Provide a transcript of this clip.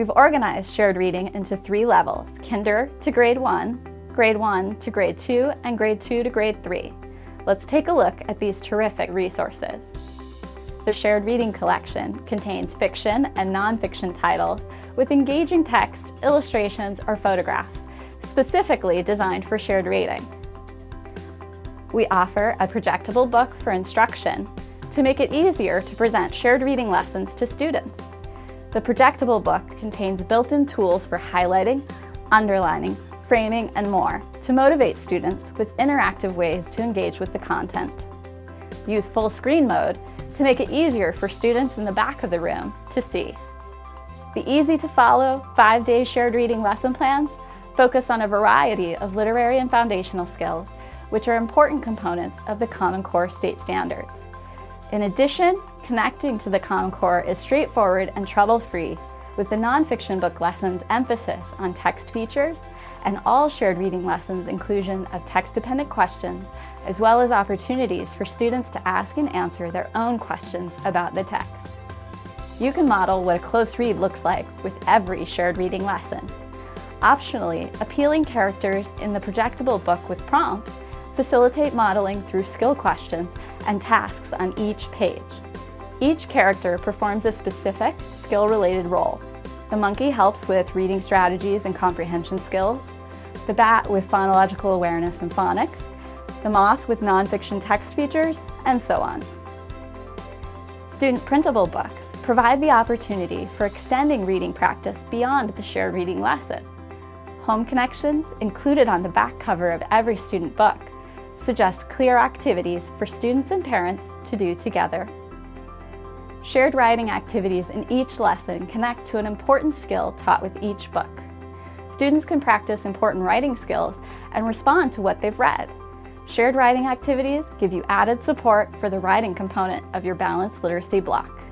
We've organized shared reading into three levels, kinder to grade one, grade one to grade two, and grade two to grade three. Let's take a look at these terrific resources. The shared reading collection contains fiction and nonfiction titles with engaging text, illustrations, or photographs, specifically designed for shared reading. We offer a projectable book for instruction to make it easier to present shared reading lessons to students. The projectable book contains built-in tools for highlighting, underlining, framing, and more to motivate students with interactive ways to engage with the content. Use full screen mode to make it easier for students in the back of the room to see. The easy-to-follow five-day shared reading lesson plans focus on a variety of literary and foundational skills, which are important components of the Common Core state standards. In addition, connecting to the Common Core is straightforward and trouble-free, with the nonfiction book lessons emphasis on text features and all shared reading lessons inclusion of text-dependent questions, as well as opportunities for students to ask and answer their own questions about the text. You can model what a close read looks like with every shared reading lesson. Optionally, appealing characters in the projectable book with prompts facilitate modeling through skill questions and tasks on each page. Each character performs a specific, skill-related role. The monkey helps with reading strategies and comprehension skills, the bat with phonological awareness and phonics, the moth with nonfiction text features, and so on. Student printable books provide the opportunity for extending reading practice beyond the shared reading lesson. Home connections, included on the back cover of every student book, suggest clear activities for students and parents to do together. Shared writing activities in each lesson connect to an important skill taught with each book. Students can practice important writing skills and respond to what they've read. Shared writing activities give you added support for the writing component of your balanced literacy block.